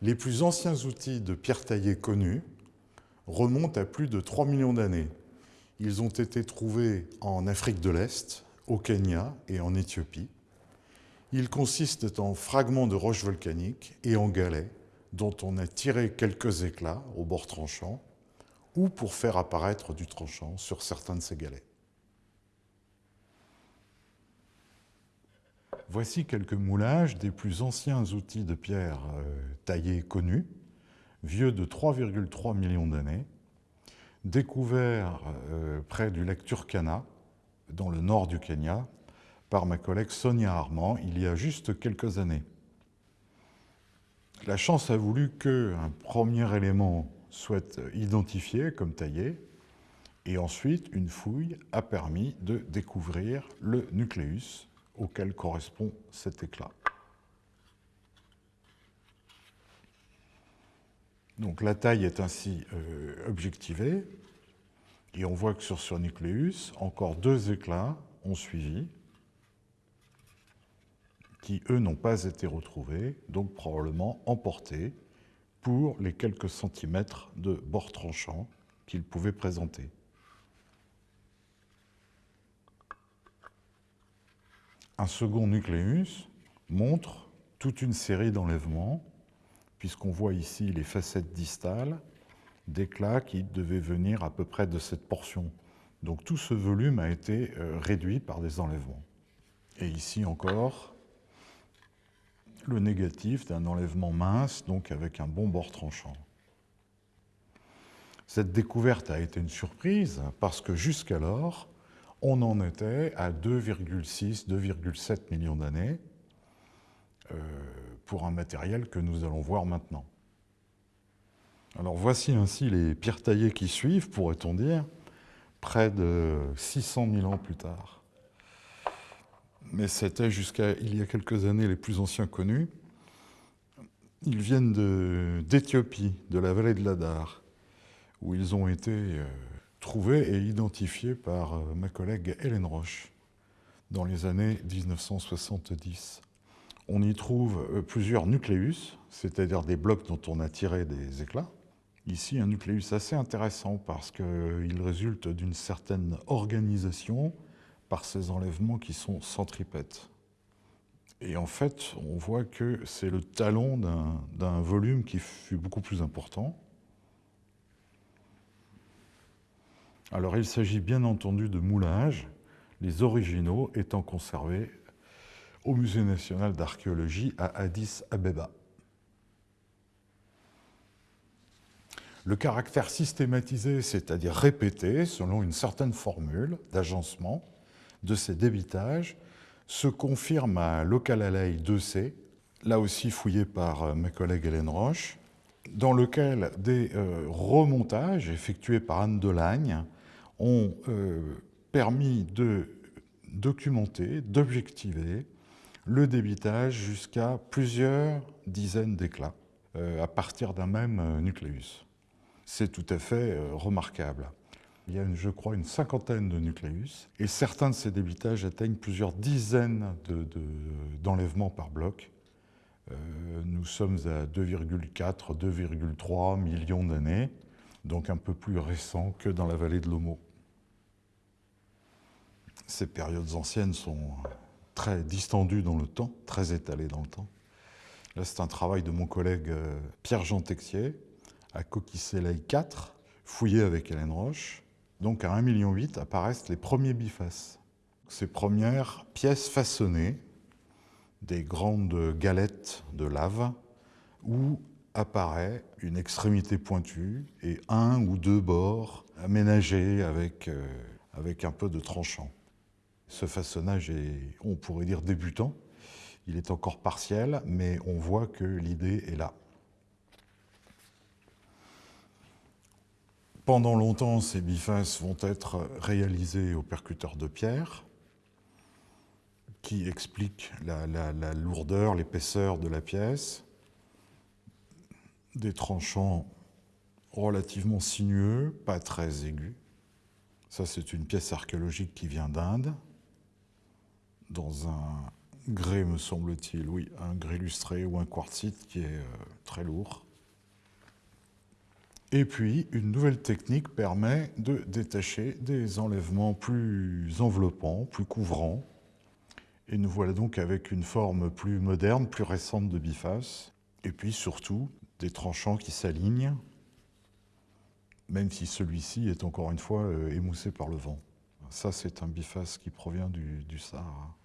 Les plus anciens outils de pierre taillée connus remontent à plus de 3 millions d'années. Ils ont été trouvés en Afrique de l'Est, au Kenya et en Éthiopie. Ils consistent en fragments de roches volcaniques et en galets dont on a tiré quelques éclats au bord tranchant ou pour faire apparaître du tranchant sur certains de ces galets. Voici quelques moulages des plus anciens outils de pierre euh, taillés connus, vieux de 3,3 millions d'années, découverts euh, près du lac Turkana, dans le nord du Kenya, par ma collègue Sonia Armand il y a juste quelques années. La chance a voulu qu'un premier élément soit identifié comme taillé, et ensuite une fouille a permis de découvrir le nucléus auquel correspond cet éclat. Donc la taille est ainsi euh, objectivée, et on voit que sur ce nucléus, encore deux éclats ont suivi, qui, eux, n'ont pas été retrouvés, donc probablement emportés pour les quelques centimètres de bord tranchant qu'ils pouvaient présenter. Un second nucléus montre toute une série d'enlèvements, puisqu'on voit ici les facettes distales d'éclats qui devaient venir à peu près de cette portion. Donc tout ce volume a été euh, réduit par des enlèvements. Et ici encore, le négatif d'un enlèvement mince, donc avec un bon bord tranchant. Cette découverte a été une surprise parce que jusqu'alors, on en était à 2,6, 2,7 millions d'années euh, pour un matériel que nous allons voir maintenant. Alors voici ainsi les pierres taillées qui suivent, pourrait-on dire, près de 600 000 ans plus tard. Mais c'était jusqu'à il y a quelques années les plus anciens connus. Ils viennent d'Éthiopie, de, la vallée de l'Adar, où ils ont été euh, trouvés et identifiés par euh, ma collègue Hélène Roche dans les années 1970. On y trouve euh, plusieurs nucléus, c'est-à-dire des blocs dont on a tiré des éclats. Ici, un nucléus assez intéressant parce qu'il résulte d'une certaine organisation par ces enlèvements qui sont centripètes. Et en fait, on voit que c'est le talon d'un volume qui fut beaucoup plus important. Alors il s'agit bien entendu de moulages, les originaux étant conservés au Musée national d'archéologie à Addis Abeba. Le caractère systématisé, c'est-à-dire répété selon une certaine formule d'agencement de ces débitages, se confirme à Local Alley 2C, là aussi fouillé par euh, mes collègues Hélène Roche, dans lequel des euh, remontages effectués par Anne Delagne ont euh, permis de documenter, d'objectiver le débitage jusqu'à plusieurs dizaines d'éclats à partir d'un même nucléus. C'est tout à fait remarquable. Il y a, je crois, une cinquantaine de nucléus, et certains de ces débitages atteignent plusieurs dizaines d'enlèvements par bloc. Euh, nous sommes à 2,4, 2,3 millions d'années, donc un peu plus récent que dans la vallée de l'Homo. Ces périodes anciennes sont très distendues dans le temps, très étalées dans le temps. Là, c'est un travail de mon collègue euh, Pierre-Jean Texier, à Coquille 4, fouillé avec Hélène Roche, donc à 1,8 million apparaissent les premiers bifaces. Ces premières pièces façonnées, des grandes galettes de lave, où apparaît une extrémité pointue et un ou deux bords aménagés avec, euh, avec un peu de tranchant. Ce façonnage est, on pourrait dire, débutant. Il est encore partiel, mais on voit que l'idée est là. Pendant longtemps, ces bifaces vont être réalisés au percuteur de pierre, qui explique la, lourdeur, l'épaisseur de la pièce, des tranchants relativement sinueux, pas très aigus. Ça, c'est une pièce archéologique qui vient d'Inde, dans un grès, me semble-t-il, oui, un grès lustré ou un quartzite qui est euh, très lourd. Et puis, une nouvelle technique permet de détacher des enlèvements plus enveloppants, plus couvrants. Et nous voilà donc avec une forme plus moderne, plus récente de biface. Et puis surtout, des tranchants qui s'alignent, même si celui-ci est encore une fois euh, émoussé par le vent. Ça, c'est un biface qui provient du, du Sahara.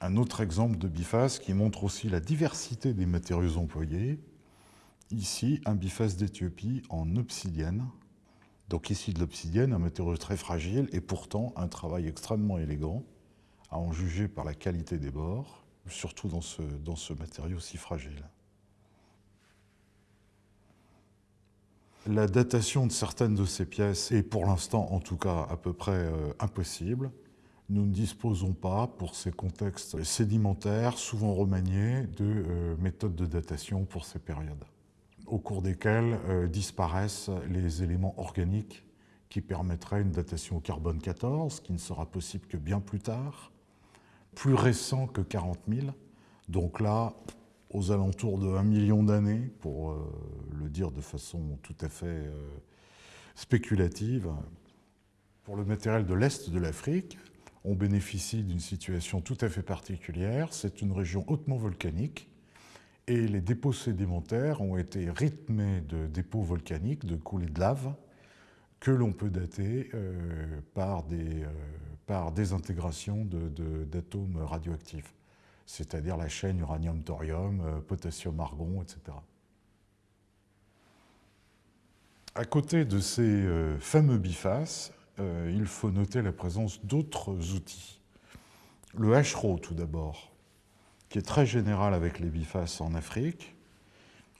Un autre exemple de biface qui montre aussi la diversité des matériaux employés, Ici, un biface d'Éthiopie en obsidienne. Donc ici de l'obsidienne, un matériau très fragile et pourtant un travail extrêmement élégant, à en juger par la qualité des bords, surtout dans ce, matériau si fragile. La datation de certaines de ces pièces est pour l'instant en tout cas à peu près euh, impossible. Nous ne disposons pas, pour ces contextes sédimentaires, souvent remaniés, de euh, méthodes de datation pour ces périodes au cours desquels euh, disparaissent les éléments organiques qui permettraient une datation au carbone 14, qui ne sera possible que bien plus tard, plus récent que 40 000, donc là, aux alentours de 1 million d'années, pour euh, le dire de façon tout à fait spéculative. Pour le matériel de l'Est de l'Afrique, on bénéficie d'une situation tout à fait particulière. C'est une région hautement volcanique, et les dépôts sédimentaires ont été rythmés de dépôts volcaniques, de coulées de lave, que l'on peut dater euh, par, des, euh, d'atomes radioactifs, c'est-à-dire la chaîne uranium-thorium, euh, potassium-argon, etc. À côté de ces fameux bifaces, il faut noter la présence d'autres outils. Le HRO, tout d'abord, qui est très général avec les bifaces en Afrique.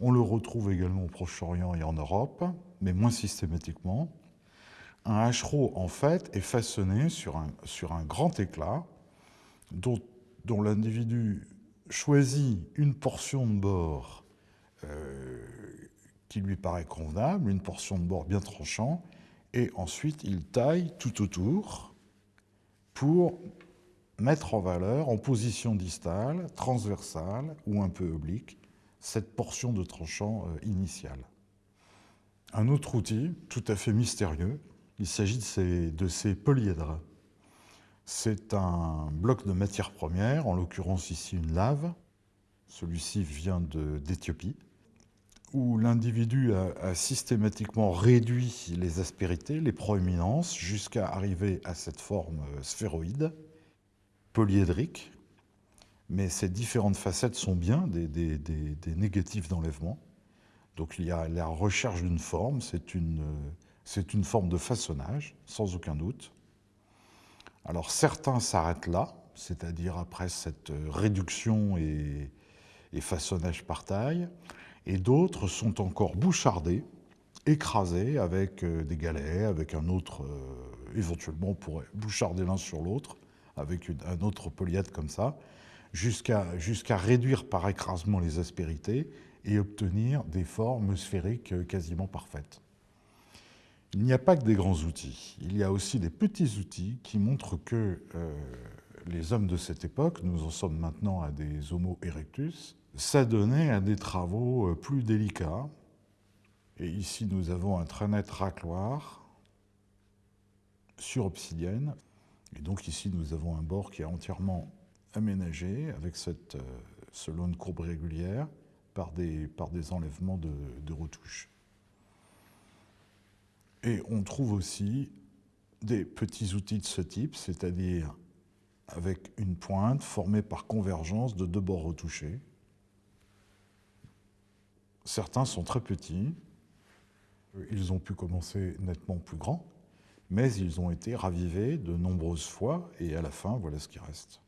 On le retrouve également au Proche-Orient et en Europe, mais moins systématiquement. Un hachereau, en fait, est façonné sur un, sur un grand éclat dont, dont l'individu choisit une portion de bord euh, qui lui paraît convenable, une portion de bord bien tranchant, et ensuite il taille tout autour pour mettre en valeur en position distale, transversale ou un peu oblique cette portion de tranchant euh, initial. Un autre outil tout à fait mystérieux, il s'agit de ces, de ces polyèdres. C'est un bloc de matière première, en l'occurrence ici une lave. Celui-ci vient d'Éthiopie, où l'individu a, systématiquement réduit les aspérités, les proéminences, jusqu'à arriver à cette forme euh, sphéroïde polyédrique, mais ces différentes facettes sont bien des, négatifs d'enlèvement. Donc il y a la recherche d'une forme, c'est une, forme de façonnage, sans aucun doute. Alors certains s'arrêtent là, c'est-à-dire après cette réduction et, et façonnage par taille, et d'autres sont encore bouchardés, écrasés avec euh, des galets, avec un autre, euh, éventuellement on pourrait boucharder l'un sur l'autre, avec un autre polyèdre comme ça, jusqu'à réduire par écrasement les aspérités et obtenir des formes sphériques euh, quasiment parfaites. Il n'y a pas que des grands outils, il y a aussi des petits outils qui montrent que les hommes de cette époque, nous en sommes maintenant à des Homo erectus, s'adonnaient à des travaux euh, plus délicats. Et ici, nous avons un très net racloir sur obsidienne. Et donc ici, nous avons un bord qui est entièrement aménagé avec cette, euh, ce long de courbe régulière par des, par des enlèvements de, de retouches. Et on trouve aussi des petits outils de ce type, c'est-à-dire avec une pointe formée par convergence de deux bords retouchés. Certains sont très petits, ils ont pu commencer nettement plus grands, mais ils ont été ravivés de nombreuses fois, et à la fin, voilà ce qui reste.